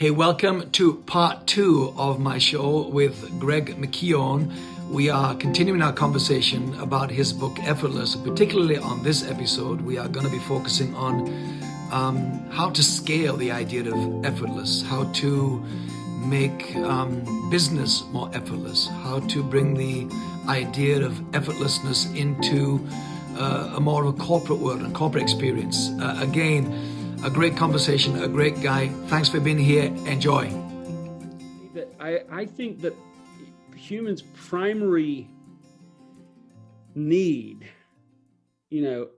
Hey, welcome to part two of my show with Greg McKeown. We are continuing our conversation about his book Effortless. Particularly on this episode, we are going to be focusing on um, how to scale the idea of effortless, how to make um, business more effortless, how to bring the idea of effortlessness into uh, a more of a corporate world and corporate experience. Uh, again, a great conversation, a great guy. Thanks for being here. Enjoy. I, I think that humans' primary need, you know,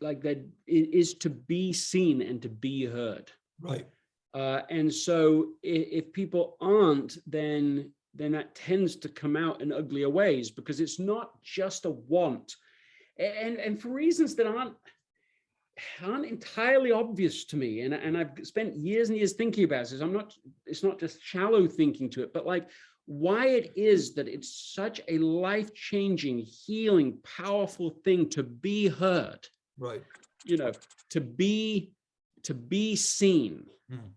like that is to be seen and to be heard. Right. Uh, and so if, if people aren't, then then that tends to come out in uglier ways because it's not just a want. And, and for reasons that aren't aren't entirely obvious to me. And, and I've spent years and years thinking about this. I'm not, it's not just shallow thinking to it, but like why it is that it's such a life-changing, healing, powerful thing to be heard. Right. You know, to be, to be seen. Hmm.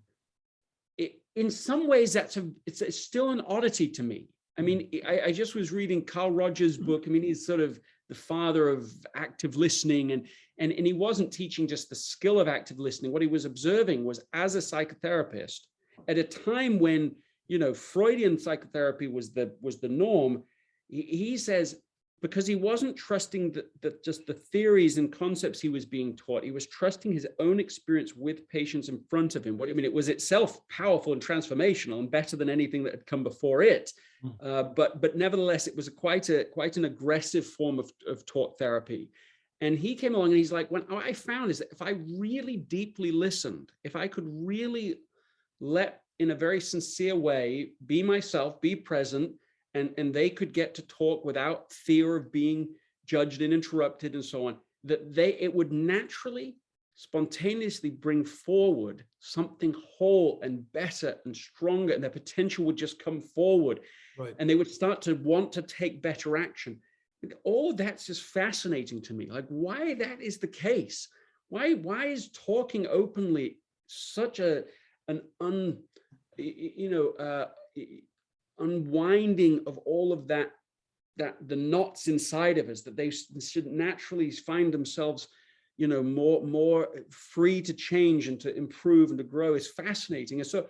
It, in some ways, that's a, it's, it's still an oddity to me. I mean, hmm. I, I just was reading Carl Rogers' book. I mean, he's sort of the father of active listening and and, and he wasn't teaching just the skill of active listening. What he was observing was as a psychotherapist at a time when, you know, Freudian psychotherapy was the was the norm. He, he says, because he wasn't trusting that, that just the theories and concepts he was being taught, he was trusting his own experience with patients in front of him. What I mean, it was itself powerful and transformational and better than anything that had come before it. Hmm. Uh, but but nevertheless, it was a quite a quite an aggressive form of, of taught therapy. And he came along and he's like, what I found is that if I really deeply listened, if I could really let in a very sincere way, be myself, be present, and, and they could get to talk without fear of being judged and interrupted and so on, that they it would naturally, spontaneously bring forward something whole and better and stronger, and their potential would just come forward. Right. And they would start to want to take better action all that's just fascinating to me like why that is the case why why is talking openly such a an un you know uh unwinding of all of that that the knots inside of us that they should naturally find themselves you know more more free to change and to improve and to grow is fascinating and so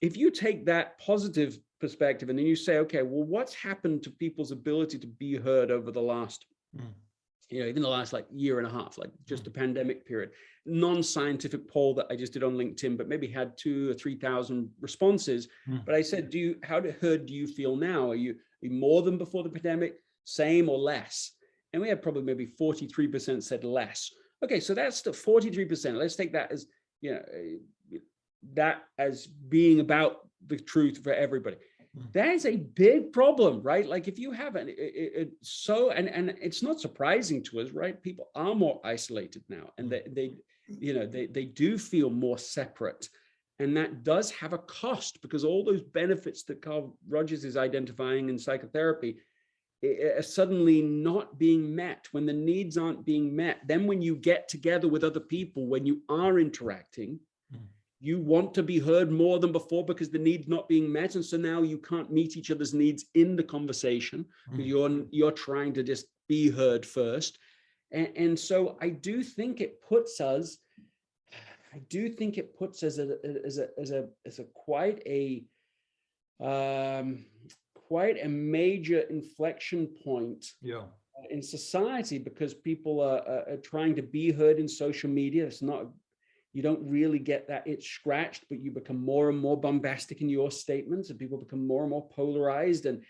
if you take that positive perspective and then you say okay well what's happened to people's ability to be heard over the last mm. You know even the last like year and a half like just mm. the pandemic period. Non-scientific poll that i just did on linkedin but maybe had two or three thousand responses. Mm. but i said do you how heard do you feel now? Are you, are you more than before the pandemic? Same or less? And we had probably maybe 43 percent said less. Okay so that's the 43 percent. Let's take that as you know that as being about the truth for everybody. Hmm. that is a big problem right? Like if you haven't it, it, it, so and and it's not surprising to us right? People are more isolated now and hmm. they they you know they they do feel more separate. And that does have a cost because all those benefits that Carl Rogers is identifying in psychotherapy are suddenly not being met. When the needs aren't being met then when you get together with other people when you are interacting you want to be heard more than before because the need's not being met and so now you can't meet each other's needs in the conversation mm. you're you're trying to just be heard first. And, and, so i do think it puts us i do think it puts us as a as a as a, as a quite a um quite a major inflection point yeah. in society because people are, are, are trying to be heard in social media. It's not you don't really get that it's scratched, but you become more and more bombastic in your statements and people become more and more polarized. And,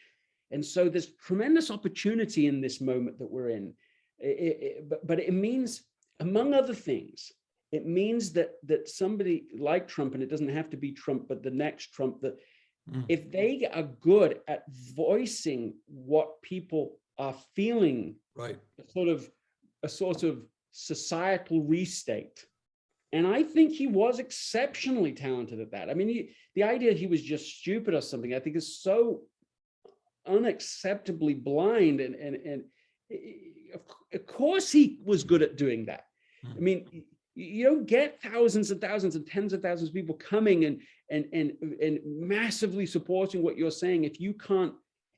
and so there's tremendous opportunity in this moment that we're in. It, it, but, but it means, among other things, it means that that somebody like Trump, and it doesn't have to be Trump, but the next Trump, that mm. if they are good at voicing what people are feeling, right, a sort of a sort of societal restate, and I think he was exceptionally talented at that. I mean, he, the idea he was just stupid or something, I think is so unacceptably blind. And, and, and of course he was good at doing that. I hmm. mean, you don't get thousands and thousands and tens of thousands of people coming and and and and massively supporting what you're saying if you can't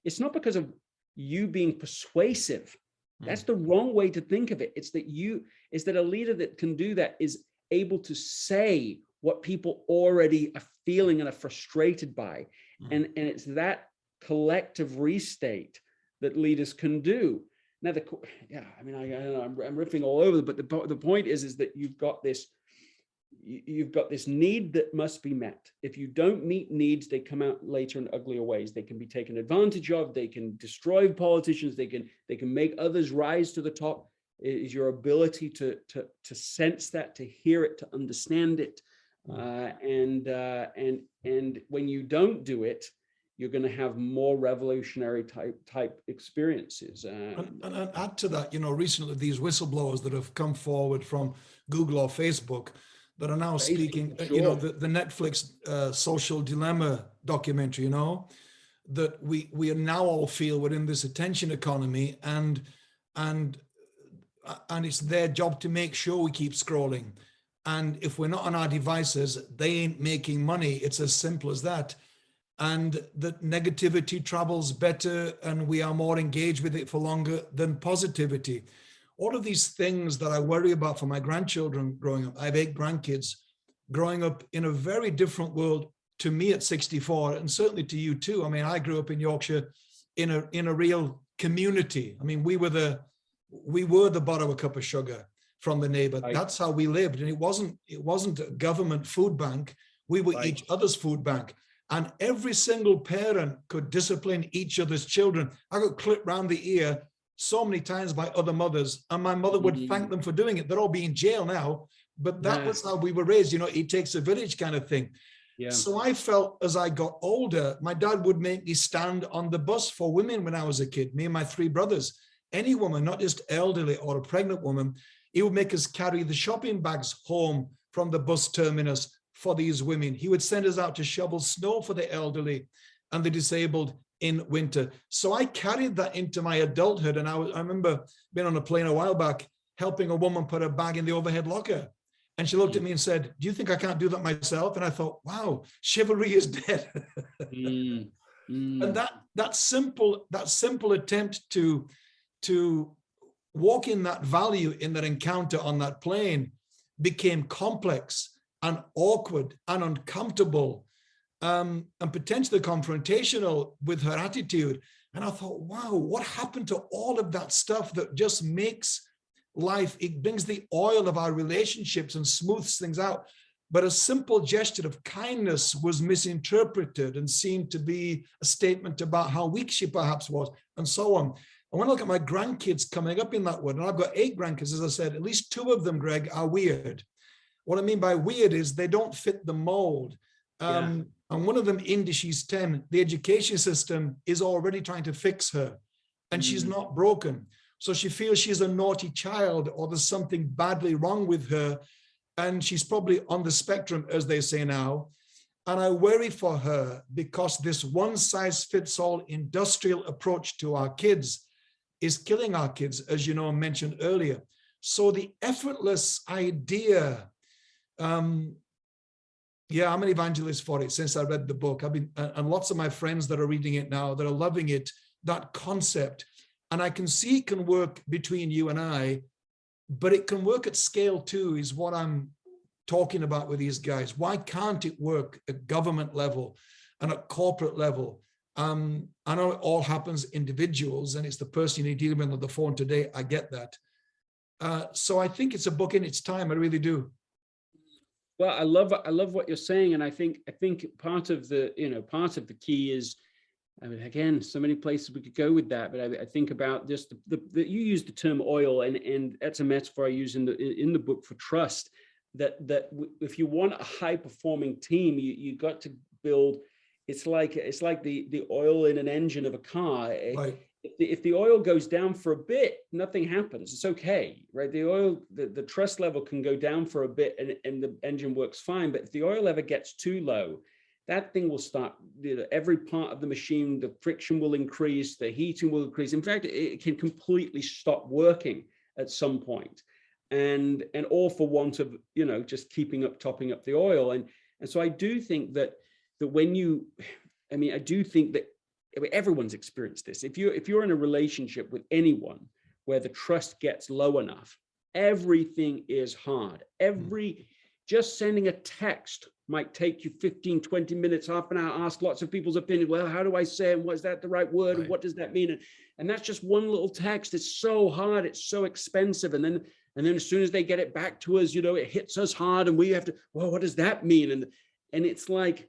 it's not because of you being persuasive that's the wrong way to think of it it's that you is that a leader that can do that is able to say what people already are feeling and are frustrated by mm. and and it's that collective restate that leaders can do now, the yeah, I mean, I, I am riffing all over, but the the point is, is that you've got this, you've got this need that must be met. If you don't meet needs, they come out later in uglier ways. They can be taken advantage of. They can destroy politicians. They can they can make others rise to the top. Is your ability to to to sense that, to hear it, to understand it, mm. uh, and uh, and and when you don't do it, you're going to have more revolutionary type type experiences. Uh, and, and, add to that, you know, recently these whistleblowers that have come forward from Google or Facebook that are now Facebook, speaking, sure. you know, the, the Netflix uh, social dilemma documentary, you know, that we we now all feel we're in this attention economy and and uh, and it's their job to make sure we keep scrolling. And if we're not on our devices, they ain't making money. It's as simple as that and that negativity travels better and we are more engaged with it for longer than positivity. All of these things that I worry about for my grandchildren growing up, I have eight grandkids growing up in a very different world to me at 64 and certainly to you too. I mean, I grew up in Yorkshire in a in a real community. I mean, we were the we were the borrow a cup of sugar from the neighbor. Right. That's how we lived. And it wasn't it wasn't a government food bank. We were right. each other's food bank and every single parent could discipline each other's children. I got clipped round the ear so many times by other mothers, and my mother would mm -hmm. thank them for doing it. They're all being in jail now, but that yeah. was how we were raised. You know, it takes a village kind of thing. Yeah. So I felt as I got older, my dad would make me stand on the bus for women when I was a kid, me and my three brothers. Any woman, not just elderly or a pregnant woman, he would make us carry the shopping bags home from the bus terminus for these women. He would send us out to shovel snow for the elderly and the disabled in winter. So I carried that into my adulthood. And I, was, I remember being on a plane a while back, helping a woman put a bag in the overhead locker. And she looked at me and said, do you think I can't do that myself? And I thought, wow, chivalry is dead. mm, mm. And that, that simple, that simple attempt to, to walk in that value in that encounter on that plane became complex and awkward and uncomfortable um, and potentially confrontational with her attitude. And I thought, wow, what happened to all of that stuff that just makes life, it brings the oil of our relationships and smooths things out. But a simple gesture of kindness was misinterpreted and seemed to be a statement about how weak she perhaps was and so on. And want to look at my grandkids coming up in that word, and I've got eight grandkids, as I said, at least two of them, Greg, are weird. What I mean by weird is they don't fit the mold. Um, yeah. And one of them, Indy, she's 10, the education system is already trying to fix her and mm. she's not broken. So she feels she's a naughty child or there's something badly wrong with her. And she's probably on the spectrum, as they say now. And I worry for her because this one size fits all industrial approach to our kids is killing our kids, as you know, mentioned earlier. So the effortless idea um, yeah, I'm an evangelist for it since I read the book. I've been, and lots of my friends that are reading it now, that are loving it, that concept. And I can see it can work between you and I, but it can work at scale too, is what I'm talking about with these guys. Why can't it work at government level and at corporate level? Um, I know it all happens individuals and it's the person you're dealing with on the phone today. I get that. Uh, so I think it's a book in its time. I really do. Well, I love I love what you're saying, and I think I think part of the you know part of the key is, I mean, again, so many places we could go with that, but I, I think about just the, the, the, you use the term oil, and and that's a metaphor I use in the in the book for trust. That that if you want a high performing team, you you got to build. It's like it's like the the oil in an engine of a car. Eh? Right if the, if the oil goes down for a bit, nothing happens. It's okay, right? The oil, the, the trust level can go down for a bit and, and the engine works fine. But if the oil ever gets too low, that thing will start, you know, every part of the machine, the friction will increase, the heating will increase. In fact, it can completely stop working at some and and all for want of you know just keeping up topping up the oil and and so i do think that that when you i mean i do think that everyone's experienced this. If you if you're in a relationship with anyone where the trust gets low enough everything is hard. Hmm. Every just sending a text might take you 15 20 minutes half an hour ask lots of people's opinion. Well how do i say it was that the right word Right. and what does that mean? And, and that's just one little text. It's so hard. It's so expensive. And then and then as soon as they get it back to us you know it hits us hard and we have to well what does that mean? And and it's like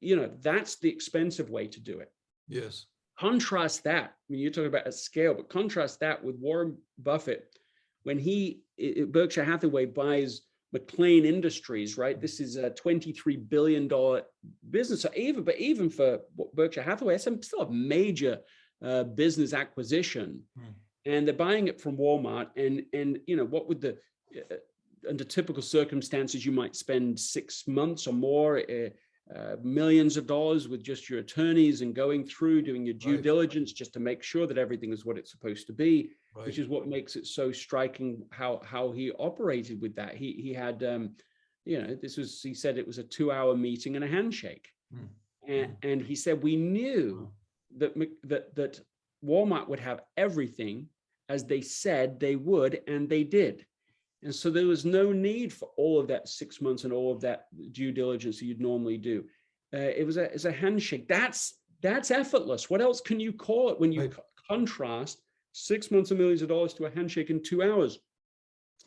you know that's the expensive way to do it Yes. contrast that I mean you're talking about a scale but contrast that with Warren Buffett when he Berkshire Hathaway buys McLane Industries right this is a 23 billion dollar business so even but even for Berkshire Hathaway it's a- still a major uh, business acquisition Hmm. and they're buying it from Walmart and and you know what would the uh, under typical circumstances you might spend six months or more uh, uh, millions of dollars with just your attorneys and going through doing your due Right. diligence just to make sure that everything is what it's supposed to be Right. which is what makes it so striking how how he operated with that he he had um you know this was he said it was a two hour meeting and a handshake Hmm. and and he said we knew that that that Walmart would have everything as they said they would and they did and so there was no need for all of that six months and all of that due diligence that you'd normally do. Uh, it was a it's a handshake. That's that's effortless. What else can you call it when you Right. co- contrast six months and millions of dollars to a handshake in two hours?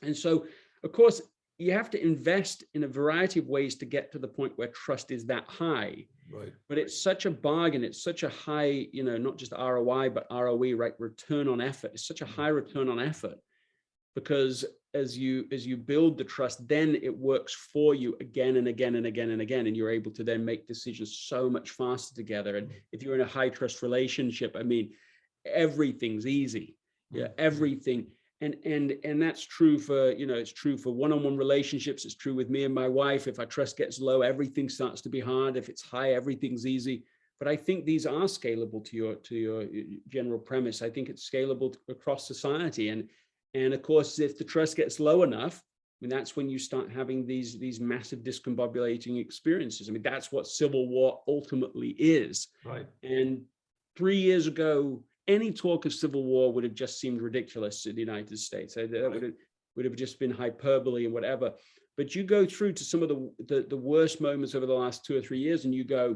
And so of course you have to invest in a variety of ways to get to the point where trust is that high. Right. but it's such a bargain. It's such a high you know not just roi but roe right? Return on effort. It's such a high return on effort because as you as you build the trust then it works for you again and again and again and again and you're able to then make decisions so much faster together. And if you're in a high trust relationship i mean everything's easy. Yeah mm-hmm. everything. And and and that's true for you know it's true for one-on-one relationships. It's true with me and my wife. If our trust gets low everything starts to be hard. If it's high everything's easy. But i think these are scalable to your to your general premise. I think it's scalable across society. And and of course if the trust gets low enough I mean, that's when you start having these these massive discombobulating experiences. I mean, that's what civil war ultimately is. Right. And three years ago, any talk of civil war would have just seemed ridiculous in the United States. That Right. would have, would have just been hyperbole and whatever. But you go through to some of the, the, the worst moments over the last two or three years and you go,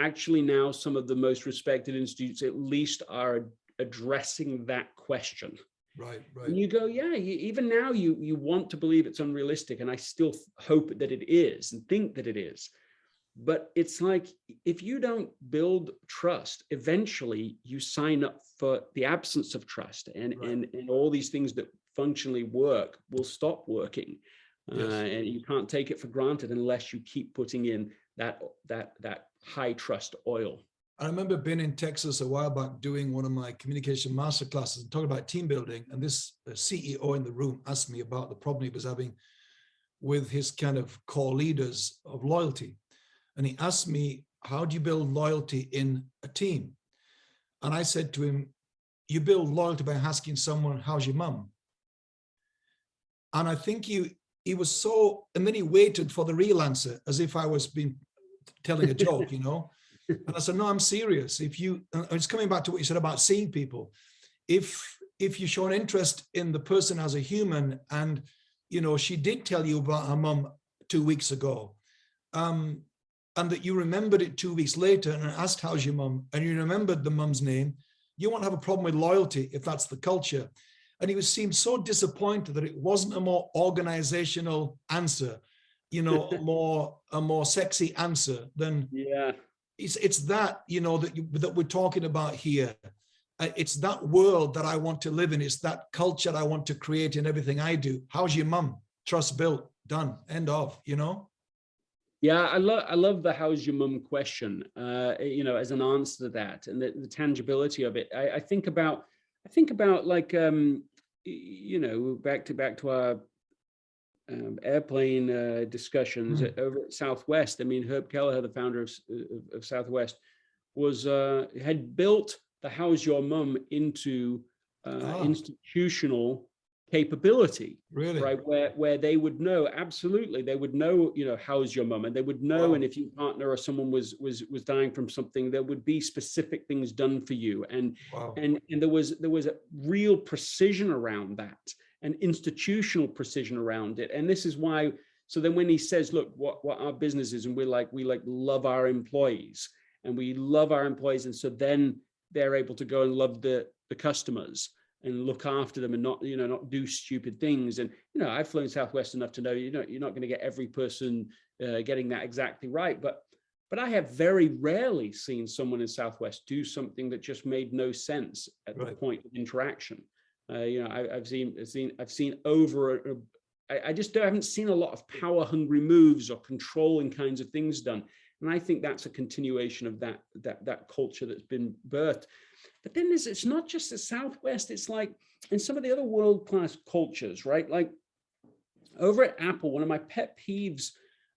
actually now some of the most respected institutes at least are addressing that question. Right. Right. And you go, yeah, you, even now you you want to believe it's unrealistic, and I still hope that it is and think that it is. But it's like if you don't build trust, eventually you sign up for the absence of trust, and Right. and and all these things that functionally work will stop working, Yes. uh, and you can't take it for granted unless you keep putting in that that that high trust oil. I remember being in Texas a while back doing one of my communication master classes and talking about team building. And this uh, CEO in the room asked me about the problem he was having with his kind of core leaders of loyalty. And he asked me, How do you build loyalty in a team? And I said to him, You build loyalty by asking someone, How's your mum? And I think he, he was so, and then he waited for the real answer as if I was being telling a joke, you know. And I said, no, I'm serious. If you, it's coming back to what you said about seeing people. If if you show an interest in the person as a human, and you know she did tell you about her mum two weeks ago, um, and that you remembered it two weeks later and asked how's your mum, and you remembered the mum's name, you won't have a problem with loyalty if that's the culture. And he was seemed so disappointed that it wasn't a more organizational answer, you know, a more a more sexy answer than Yeah. It's it's that you know that you, that we're talking about here. Uh, it's that world that i want to live in. It's that culture i want to create in everything i do. How's your mum? Trust built done end of you know? Yeah, I love I love the how's your mum question. Uh, you know, as an answer to that and the, the tangibility of it. I, I think about I think about like um, you know back to back to our um, airplane uh, discussions Mm. over at Southwest. I mean, Herb Kelleher, the founder of, of, of Southwest, was uh, had built the how's your mum into uh, Ah. institutional capability Really? right where where they would know absolutely they would know you know how's your mum and they would know Wow. and if your partner or someone was was was dying from something there would be specific things done for you and Wow. and and there was there was a real precision around that and institutional precision around it. And this is why so then when he says look what what our business is and we're like we like love our employees and we love our employees and so then they're able to go and love the the customers and look after them and not you know not do stupid things. And you know i've flown southwest enough to know you know you're not going to get every person uh, getting that exactly right but but i have very rarely seen someone in southwest do something that just made no sense at the point of interaction uh, you know I, i've seen i've seen i've seen over I just don't- haven't seen a lot of power hungry moves or controlling kinds of things done and i think that's a continuation of that that that culture that's been birthed but then there's, it's not just the Southwest, it's like in some of the other world-class cultures, right? Like over at Apple, one of my pet peeves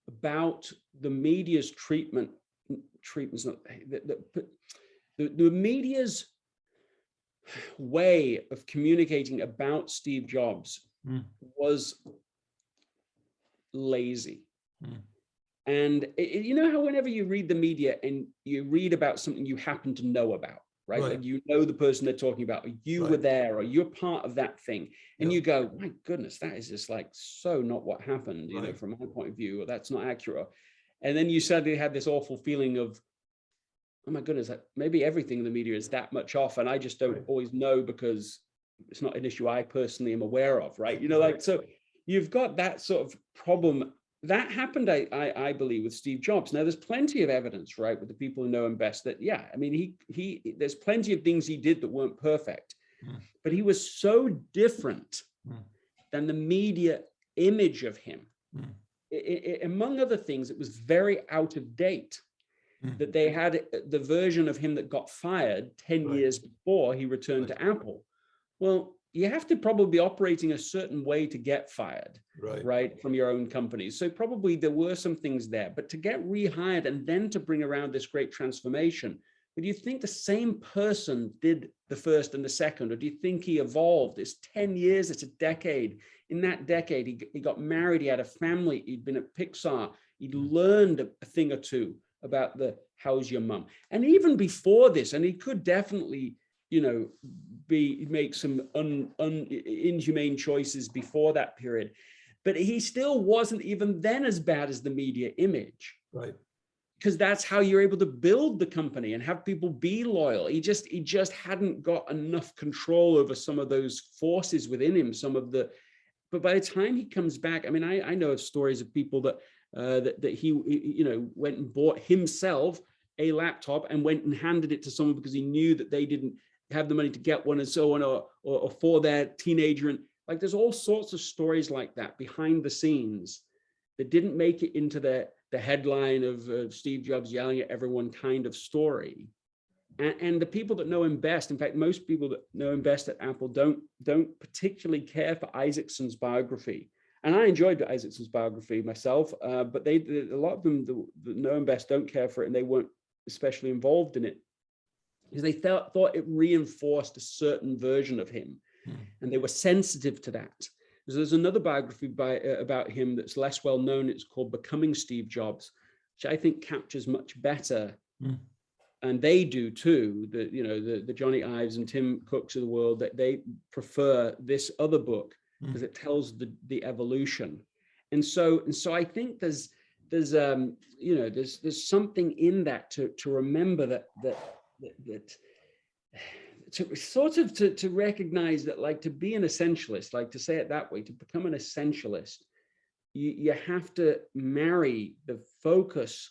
about the media's treatment, treatment's not, the, the media's way of communicating about Steve Jobs Mm. was lazy. Mm. And it- you know how whenever you read the media and you read about something you happen to know about, right? Right. Like you know the person they're talking about, or you were there, or you're part of that thing, and Yeah. you go, my goodness, that is just like so not what happened, you know, from my point of view, or that's not accurate. And then you suddenly had this awful feeling of, oh my goodness, maybe everything in the media is that much off, and I just don't always know because it's not an issue I personally am aware of, right? You know, like so you've got that sort of problem that happened, I, I, I believe, with Steve Jobs. Now, there's plenty of evidence, right, with the people who know him best that, yeah, I mean, he, he, there's plenty of things he did that weren't perfect, Mm. but he was so different Mm. than the media image of him. Mm. I- I- among other things, it was very out of date. That they had uh, the version of him that got fired 10 Right. years before he returned to Apple. Well, you have to probably be operating a certain way to get fired Right. right from your own companies so probably there were some things there but to get rehired and then to bring around this great transformation but do you think the same person did the first and the second or do you think he evolved? It's 10 years it's a decade. In that decade he, he got married he had a family he'd been at pixar he'd learned a, a thing or two about the how's your mum? And even before this and he could definitely you know be make some un, un, inhumane choices before that period but he still wasn't even then as bad as the media image. Right. because that's how you're able to build the company and have people be loyal. He just he just hadn't got enough control over some of those forces within him some of the but by the time he comes back i mean i i know of stories of people that uh that, that he you know went and bought himself a laptop and went and handed it to someone because he knew that they didn't have the money to get one and so on or or, or for their teenager and like there's all sorts of stories like that behind the scenes that didn't make it into the the headline of uh, Steve Jobs yelling at everyone kind of story. And, and the people that know him best, in fact, most people that know him best at Apple don't don't particularly care for Isaacson's biography. And I enjoyed Isaacson's biography myself, uh, but they a lot of them that, know him best don't care for it, and they weren't especially involved in it because they thought thought it reinforced a certain version of him, Hmm. and they were sensitive to that. So there's another biography by uh, about him that's less well known. It's called Becoming Steve Jobs, which I think captures much better. Hmm. And they do too. The you know the the Jony Ives and Tim Cooks of the world that they prefer this other book. Because it tells the the evolution. And so and so I think there's there's um you know there's there's something in that to to remember that that that, to sort of to, to recognize that like to be an essentialist like to say it that way to become an essentialist you, you have to marry the focus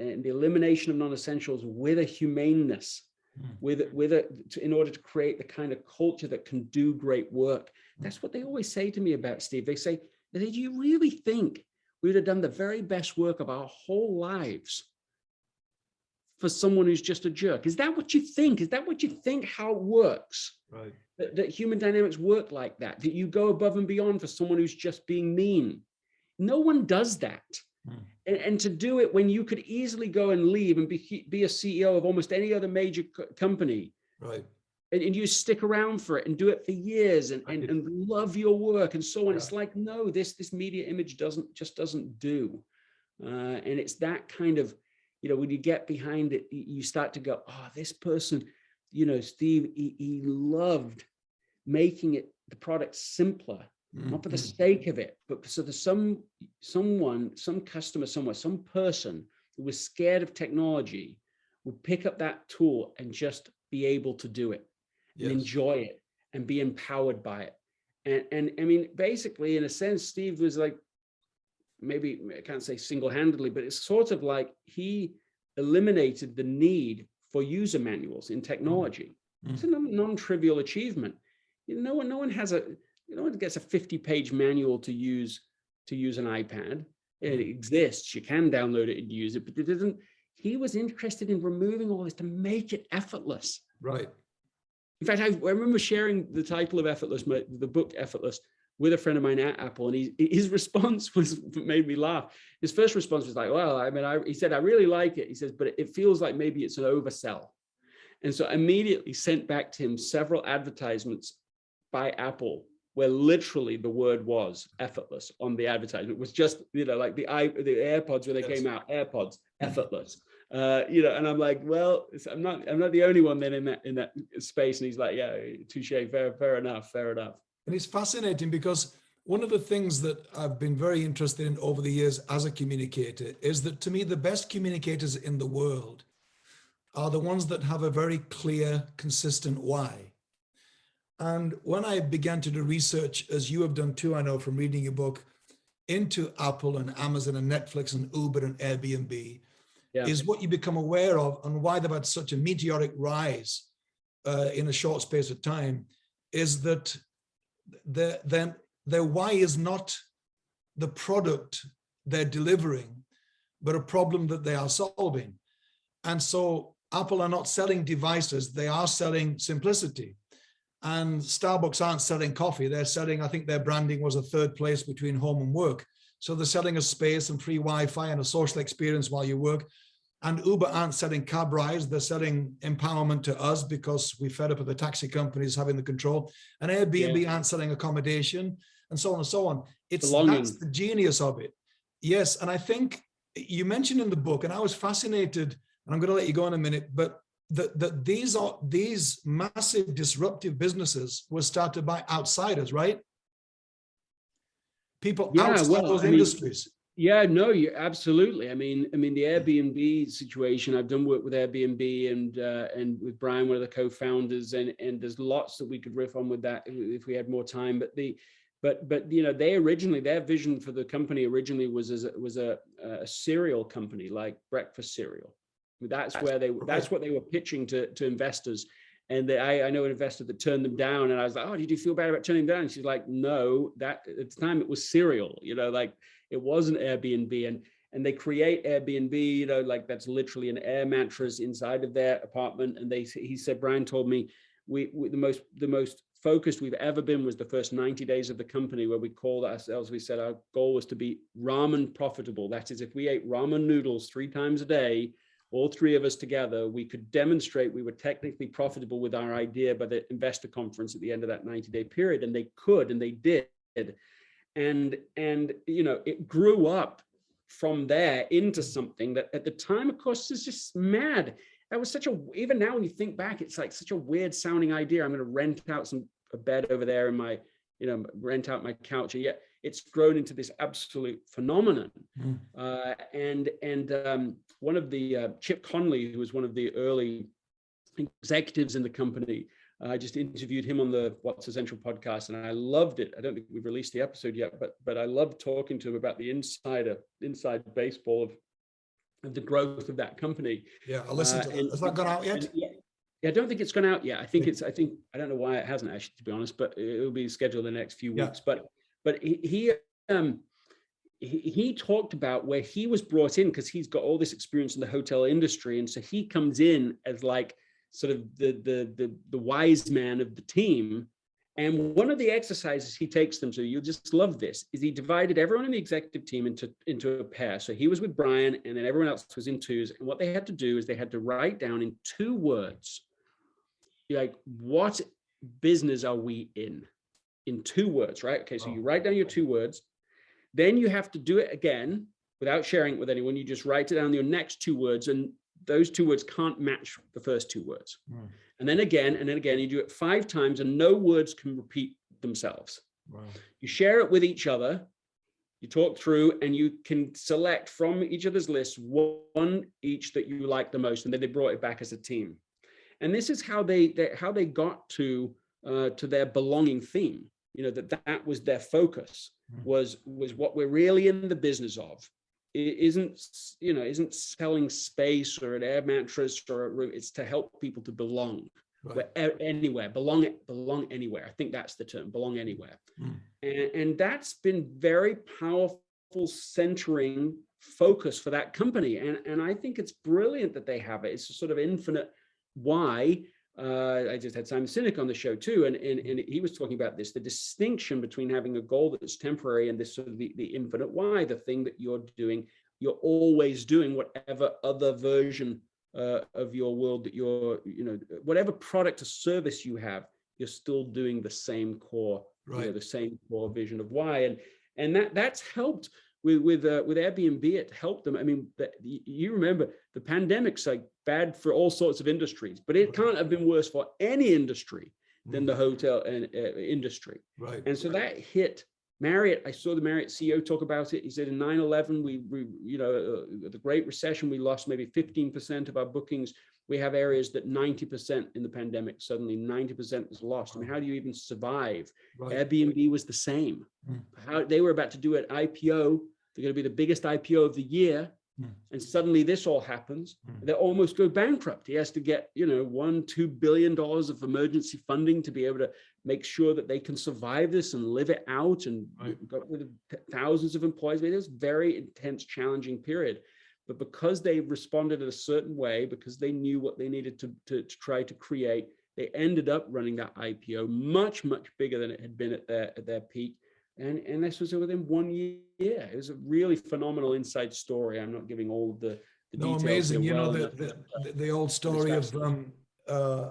and the elimination of non-essentials with a humaneness Mm. with with a to, in order to create the kind of culture that can do great work that's what they always say to me about steve they say do you really think we'd have done the very best work of our whole lives for someone who's just a jerk is that what you think is that what you think how it works Right. that, that human dynamics work like that, that you go above and beyond for someone who's just being mean. No one does that. Hmm. And, and to do it when you could easily go and leave and be, be a CEO of almost any other major co- company, Right. And, and you stick around for it and do it for years and, and, and love your work and so on. Yeah. It's like, no, this, this media image doesn't, just doesn't do. Uh, and it's that kind of, you know, when you get behind it, you start to go, oh, this person, you know, Steve, he, he loved making it, the product simpler, not for the mm-hmm. sake of it, but so there's some, someone, some customer somewhere, some person who was scared of technology would pick up that tool and just be able to do it yes. and enjoy it and be empowered by it. And, and I mean, basically, in a sense, Steve was like, maybe I can't say single-handedly, but it's sort of like he eliminated the need for user manuals in technology. Mm -hmm. It's a non-trivial achievement. You know, no one, no one has a, no one gets a 50-page manual to use to use an iPad. It mm. exists. You can download it and use it, but it doesn't. He was interested in removing all this to make it effortless. Right. In fact, I, I remember sharing the title of Effortless, my, the book Effortless, with a friend of mine at Apple, and he, his response was made me laugh. His first response was like, "Well, I mean, I, he said I really like it." He says, "But it feels like maybe it's an oversell." And so I immediately sent back to him several advertisements by Apple where literally the word was effortless on the advertisement. It was just, you know, like the i the AirPods when they yes. came out, AirPods, mm-hmm. effortless uh, you know, and I'm like, well, I'm not, I'm not the only one then in that in that space. And he's like, yeah, touche, fair, fair enough, fair enough. And it's fascinating because one of the things that I've been very interested in over the years as a communicator is that to me, the best communicators in the world are the ones that have a very clear, consistent why. And when I began to do research, as you have done too, I know from reading your book, into Apple and Amazon and Netflix and Uber and Airbnb, yeah. is what you become aware of and why they've had such a meteoric rise uh, in a short space of time is that the, then their why is not the product they're delivering, but a problem that they are solving. And so Apple are not selling devices, they are selling simplicity. And Starbucks aren't selling coffee, they're selling, I think their branding was a third place between home and work. So they're selling a space and free Wi-Fi and a social experience while you work. And Uber aren't selling cab rides, they're selling empowerment to us because we fed up with the taxi companies having the control. And Airbnb yeah. aren't selling accommodation and so on and so on. It's that's the genius of it. Yes, and I think you mentioned in the book, and I was fascinated, and I'm going to let you go in a minute, but that the, these are these massive disruptive businesses were started by outsiders, right? People yeah, outside well, those I industries. Mean, yeah, no, you absolutely. I mean, I mean the Airbnb situation. I've done work with Airbnb and uh, and with Brian, one of the co-founders, and and there's lots that we could riff on with that if we had more time. But the but but you know they originally their vision for the company originally was as a, was a, a cereal company like breakfast cereal. That's where they that's what they were pitching to to investors. And they, I, I know an investor that turned them down, and I was like, "Oh, did you feel bad about turning them down?" And she's like, "No, that at the time it was cereal, you know, like it wasn't Airbnb. And and they create Airbnb, you know, like that's literally an air mattress inside of their apartment. And they, he said, Brian told me, we, we, the most the most focused we've ever been was the first 90 days of the company where we called ourselves we said our goal was to be ramen profitable that is if we ate ramen noodles three times a day all three of us together we could demonstrate we were technically profitable with our idea by the investor conference at the end of that 90 day period and they could and they did. And and you know it grew up from there into something that at the time of course is just mad. That was such a even now when you think back it's like such a weird sounding idea. I'm going to rent out some a bed over there in my you know rent out my couch and yet it's grown into this absolute phenomenon mm. uh, and and um, one of the uh, chip conley who was one of the early executives in the company I just interviewed him on the What's Essential podcast and I loved it. I don't think we've released the episode yet, but but I loved talking to him about the insider inside baseball of, of the growth of that company. Yeah, I listened uh, to it. Has that gone out yet? Yeah, yeah, I don't think it's gone out yet. I think it's, I think, I don't know why it hasn't actually, to be honest, but it will be scheduled in the next few weeks. Yeah. But but he, he um he, talked about where he was brought in because he's got all this experience in the hotel industry. And so he comes in as like sort of the, the, the, the wise man of the team. And one of the exercises he takes them to, you'll just love this, is he divided everyone in the executive team into, into a pair. So he was with Brian and then everyone else was in twos. And what they had to do is they had to write down in two words, like, what business are we in? In two words, right? Okay, so Oh. you write down your two words, then you have to do it again without sharing it with anyone. You just write it down your next two words, and those two words can't match the first two words. Mm. And then again, and then again, you do it five times, and no words can repeat themselves. Wow. You share it with each other, you talk through, and you can select from each other's lists one each that you like the most, and then they brought it back as a team. And this is how they, they how they got to uh, to their belonging theme. You know that that was their focus Mm. was was what we're really in the business of. It isn't you know isn't selling space or an air mattress or a room. It's to help people to belong Right. where, anywhere belong belong anywhere i think that's the term belong anywhere Mm. and, and that's been very powerful centering focus for that company and and i think it's brilliant that they have it it's a sort of infinite why uh, I just had Simon Sinek on the show too, and, and and he was talking about this: the distinction between having a goal that's temporary and this sort of the, the infinite why, the thing that you're doing, you're always doing whatever other version uh, of your world that you're, you know, whatever product or service you have, you're still doing the same core, you know, the same core vision of why, and and that that's helped with with uh, with Airbnb. It helped them. I mean, y- you remember the pandemic's like bad for all sorts of industries, but it can't have been worse for any industry than Mm. the hotel and uh, industry. Right. And so that hit Marriott. I saw the Marriott CEO talk about it. He said in 9/11, we, we you know, uh, the Great Recession, we lost maybe 15% of our bookings. We have areas that 90% in the pandemic, suddenly 90% is lost. I mean, how do you even survive? Right. Airbnb was the same. Mm. How they were about to do an IPO. They're going to be the biggest IPO of the year. Mm. And suddenly this all happens. Mm. They almost go bankrupt. He has to get, you know, one, two billion dollars of emergency funding to be able to make sure that they can survive this and live it out and Right. got rid of thousands of employees. I mean, it was very intense, challenging period. But because they responded in a certain way, because they knew what they needed to, to, to try to create, they ended up running that IPO much, much bigger than it had been at their at their peak. And, and this was within one year. It was a really phenomenal inside story. I'm not giving all of the, the No, details. amazing. You know, well the, the, the, the old story of, um, uh,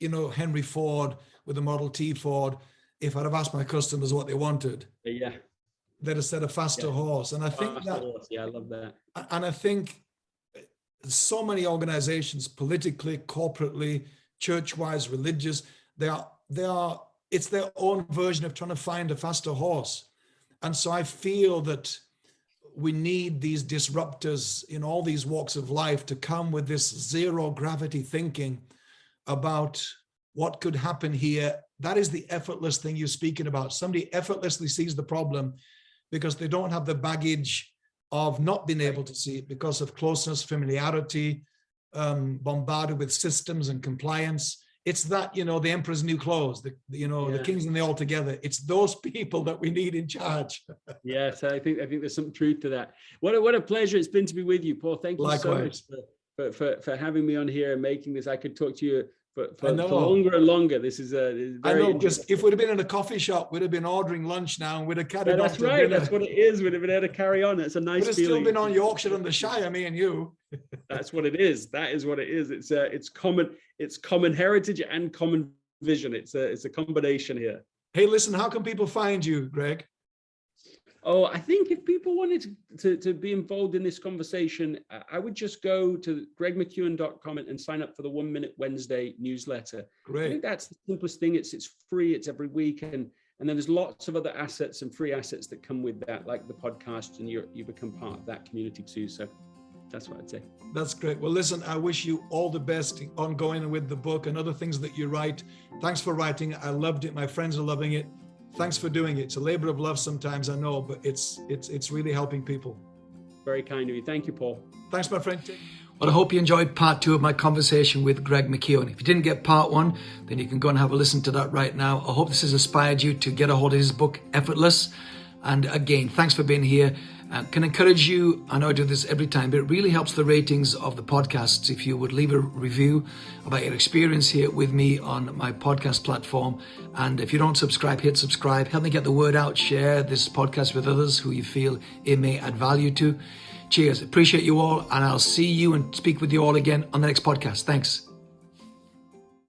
you know, Henry Ford with the Model T Ford. If I'd have asked my customers what they wanted, uh, yeah. they'd have said a faster Yeah. horse. And I think that, horse, Yeah, I love that. and I think uh, so many organizations, politically, corporately, church-wise, religious, they are, they are, it's their own version of trying to find a faster horse. And so I feel that we need these disruptors in all these walks of life to come with this zero gravity thinking about what could happen here. That is the effortless thing you're speaking about. Somebody effortlessly sees the problem because they don't have the baggage of not being able to see it because of closeness, familiarity, um, bombarded with systems and compliance. It's that, you know, the emperor's new clothes, the, you know, the kings and the all together. It's those people that we need in charge. Yes, I think I think there's some truth to that. What a, what a pleasure it's been to be with you, Paul. Thank you so much for, for, for, for having me on here and making this. I could talk to you for, for, for longer and longer. This is a this is I know, because if we'd have been in a coffee shop, we'd have been ordering lunch now and we'd have carried Yeah, on that's right. dinner. That's what it is. We'd have been able to carry on. It's a nice We'd have still been on Yorkshire and the Shire, me and you. That's what it is. That is what it is. It's a it's common it's common heritage and common vision. It's a it's a combination here. Hey, listen, how can people find you, Greg? Oh, I think if people wanted to, to, to be involved in this conversation, I- would just go to gregmckeown.com and sign up for the One Minute Wednesday newsletter. Great. I think that's the simplest thing. It's it's free. It's every week, and and then there's lots of other assets and free assets that come with that, like the podcast, and you you become part of that community too. So that's what I'd say. That's great. Well, listen, I wish you all the best ongoing with the book and other things that you write. Thanks for writing. I loved it. My friends are loving it. Thanks for doing it. It's a labor of love sometimes, I know, but it's it's it's really helping people. Very kind of you. Thank you, Paul. Thanks, my friend. Well, I hope you enjoyed part two of my conversation with Greg McKeown. If you didn't get part one, then you can go and have a listen to that right now. I hope this has inspired you to get a hold of his book, Effortless. And again, thanks for being here. Uh, can encourage you, I know I do this every time, but it really helps the ratings of the podcasts if you would leave a review about your experience here with me on my podcast platform. And if you don't subscribe, hit subscribe. Help me get the word out. Share this podcast with others who you feel it may add value to. Cheers. Appreciate you all. And I'll see you and speak with you all again on the next podcast. Thanks.